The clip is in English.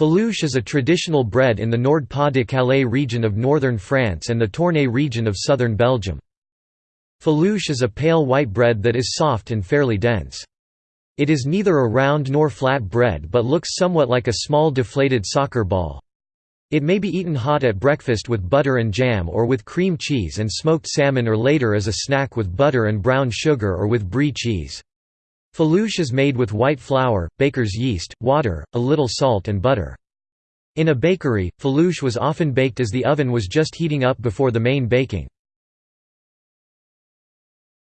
Faluche is a traditional bread in the Nord-Pas-de-Calais region of northern France and the Tournai region of southern Belgium. Faluche is a pale white bread that is soft and fairly dense. It is neither a round nor flat bread but looks somewhat like a small deflated soccer ball. It may be eaten hot at breakfast with butter and jam or with cream cheese and smoked salmon or later as a snack with butter and brown sugar or with brie cheese. Faluche is made with white flour, baker's yeast, water, a little salt and butter. In a bakery, faluche was often baked as the oven was just heating up before the main baking.